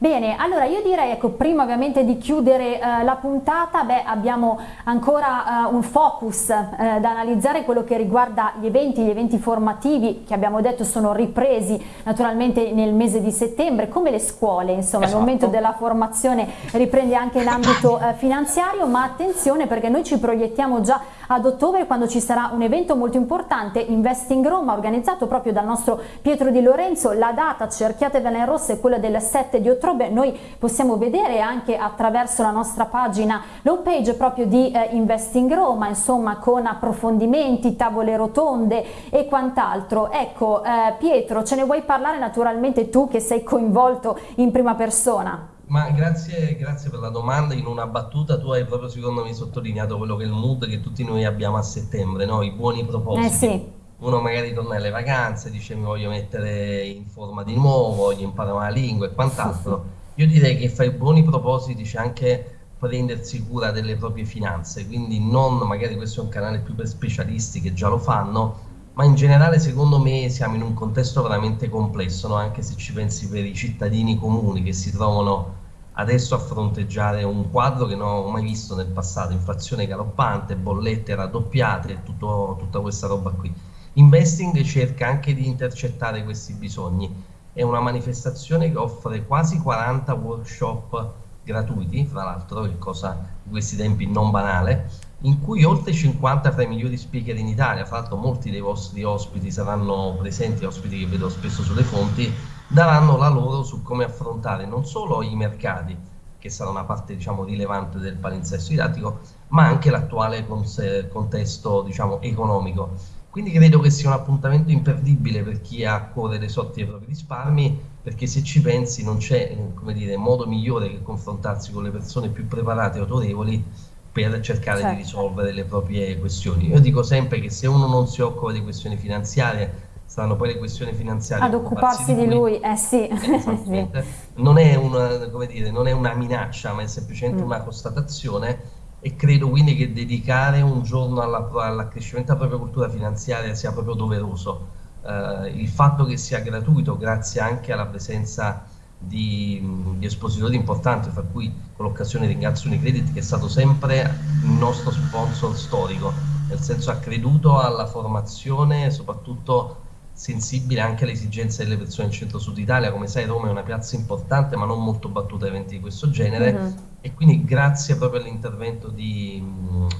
Bene, allora io direi, ecco, prima ovviamente di chiudere eh, la puntata, beh, abbiamo ancora eh, un focus eh, da analizzare, quello che riguarda gli eventi, gli eventi formativi che abbiamo detto sono ripresi naturalmente nel mese di settembre, come le scuole, insomma, esatto. il momento della formazione riprende anche in ambito eh, finanziario, ma attenzione perché noi ci proiettiamo già ad ottobre quando ci sarà un evento molto importante, Investing Roma, organizzato proprio dal nostro Pietro Di Lorenzo, la data, cerchiatevela in rosso, è quella del 7 di ottobre, noi possiamo vedere anche attraverso la nostra pagina l'home page proprio di eh, Investing Roma, insomma con approfondimenti, tavole rotonde e quant'altro. Ecco eh, Pietro, ce ne vuoi parlare naturalmente tu che sei coinvolto in prima persona? Ma grazie, grazie, per la domanda. In una battuta tu hai proprio secondo me sottolineato quello che è il mood che tutti noi abbiamo a settembre, no? i buoni propositi. Eh sì uno magari torna alle vacanze, dice mi voglio mettere in forma di nuovo, voglio imparare una lingua e quant'altro. Io direi che fai buoni propositi c'è anche prendersi cura delle proprie finanze, quindi non magari questo è un canale più per specialisti che già lo fanno, ma in generale secondo me siamo in un contesto veramente complesso, no? anche se ci pensi per i cittadini comuni che si trovano adesso a fronteggiare un quadro che non ho mai visto nel passato, inflazione galoppante, bollette raddoppiate, tutto, tutta questa roba qui. Investing cerca anche di intercettare questi bisogni. È una manifestazione che offre quasi 40 workshop gratuiti, fra l'altro, che cosa in questi tempi non banale, in cui oltre 50 tra i migliori speaker in Italia, fra l'altro molti dei vostri ospiti saranno presenti, ospiti che vedo spesso sulle fonti, daranno la loro su come affrontare non solo i mercati, che sarà una parte diciamo, rilevante del palinsesto didattico, ma anche l'attuale contesto diciamo, economico. Quindi credo che sia un appuntamento imperdibile per chi ha a cuore le sorti dei propri risparmi, perché se ci pensi non c'è modo migliore che confrontarsi con le persone più preparate e autorevoli per cercare certo. di risolvere le proprie questioni. Io dico sempre che se uno non si occupa di questioni finanziarie, saranno poi le questioni finanziarie ad occuparsi di lui, eh sì. non, è una, dire, non, è una, minaccia, ma è semplicemente mm. una constatazione e credo quindi che dedicare un giorno all'accrescimento della propria cultura finanziaria sia proprio doveroso. Eh, il fatto che sia gratuito grazie anche alla presenza di, di espositori importanti, fra cui con l'occasione ringrazio Unicredit che è stato sempre il nostro sponsor storico, nel senso ha creduto alla formazione, soprattutto sensibile anche alle esigenze delle persone in centro-sud Italia. Come sai Roma è una piazza importante ma non molto battuta a eventi di questo genere uh-huh. e quindi grazie proprio all'intervento di,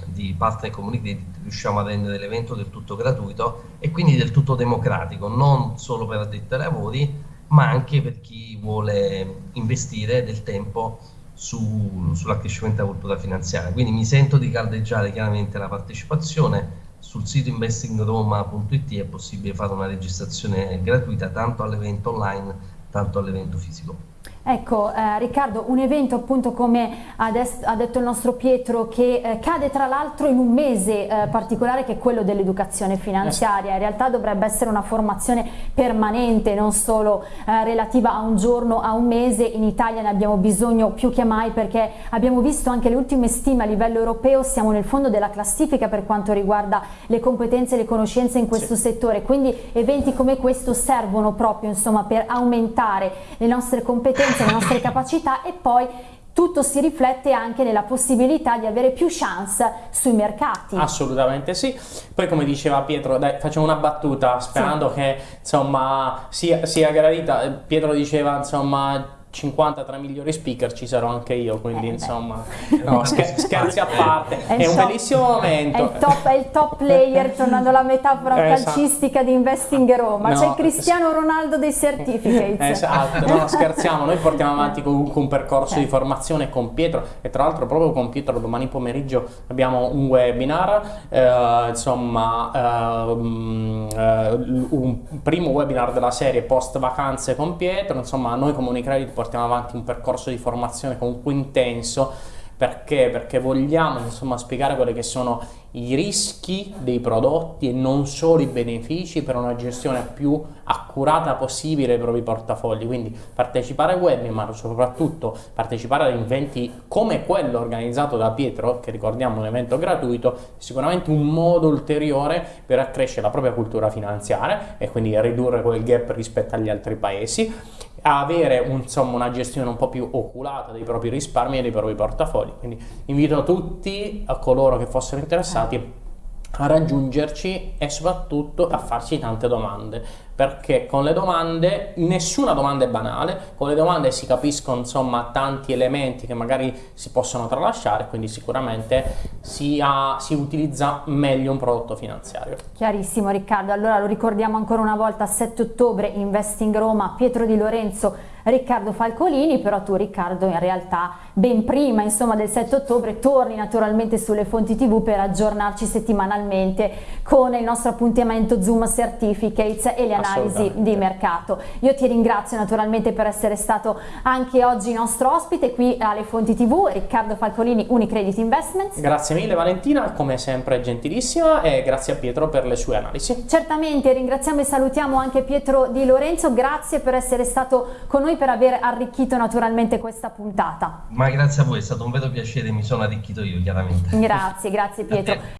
di partner community riusciamo a rendere l'evento del tutto gratuito e quindi del tutto democratico, non solo per addetti ai lavori ma anche per chi vuole investire del tempo su, sull'accrescimento della cultura finanziaria. Quindi mi sento di caldeggiare chiaramente la partecipazione sul sito investingroma.it è possibile fare una registrazione gratuita tanto all'evento online tanto all'evento fisico. Ecco eh, Riccardo, un evento appunto come ha, detto il nostro Pietro che eh, cade tra l'altro in un mese eh, particolare che è quello dell'educazione finanziaria, in realtà dovrebbe essere una formazione permanente non solo eh, relativa a un giorno, a un mese, in Italia ne abbiamo bisogno più che mai perché abbiamo visto anche le ultime stime a livello europeo, siamo nel fondo della classifica per quanto riguarda le competenze e le conoscenze in questo sì. settore, quindi eventi come questo servono proprio insomma per aumentare le nostre competenze competenze, le nostre capacità e poi tutto si riflette anche nella possibilità di avere più chance sui mercati. Assolutamente sì. Poi come diceva Pietro, dai, facciamo una battuta sperando sì. che insomma sia, sia gradita. Pietro diceva insomma 50 tra i migliori speaker ci sarò anche io, quindi eh, insomma, no, scherzi a parte, è, è un top, bellissimo momento. È il, top, è il top player, tornando alla metafora eh, esatto. calcistica di Investing Roma, no, c'è il Cristiano Ronaldo dei certificates. Esatto, no, scherziamo, noi portiamo avanti comunque un percorso eh. di formazione con Pietro e tra l'altro proprio con Pietro domani pomeriggio abbiamo un webinar, eh, insomma, eh, un primo webinar della serie post vacanze con Pietro, insomma noi come Unicredit portiamo avanti un percorso di formazione comunque intenso perché? Perché vogliamo insomma, spiegare quelli che sono i rischi dei prodotti e non solo i benefici per una gestione più accurata possibile dei propri portafogli. Quindi partecipare ai webinar, soprattutto partecipare ad eventi come quello organizzato da Pietro, che ricordiamo un evento gratuito, è sicuramente un modo ulteriore per accrescere la propria cultura finanziaria e quindi ridurre quel gap rispetto agli altri paesi avere insomma, una gestione un po' più oculata dei propri risparmi e dei propri portafogli. Quindi invito tutti a coloro che fossero interessati a raggiungerci e soprattutto a farci tante domande perché con le domande nessuna domanda è banale con le domande si capiscono insomma tanti elementi che magari si possono tralasciare quindi sicuramente si, ha, si utilizza meglio un prodotto finanziario. Chiarissimo Riccardo. Allora lo ricordiamo ancora una volta 7 ottobre Investing Roma Pietro Di Lorenzo Riccardo Falcolini, però tu Riccardo in realtà ben prima insomma, del 7 ottobre torni naturalmente sulle fonti tv per aggiornarci settimanalmente con il nostro appuntamento Zoom Certificates e le analisi di mercato. Io ti ringrazio naturalmente per essere stato anche oggi nostro ospite qui alle fonti tv, Riccardo Falcolini, Unicredit Investments. Grazie mille Valentina, come sempre gentilissima e grazie a Pietro per le sue analisi. Certamente, ringraziamo e salutiamo anche Pietro Di Lorenzo, grazie per essere stato con noi per aver arricchito naturalmente questa puntata. Ma grazie a voi, è stato un vero piacere, mi sono arricchito io chiaramente. Grazie, grazie Pietro.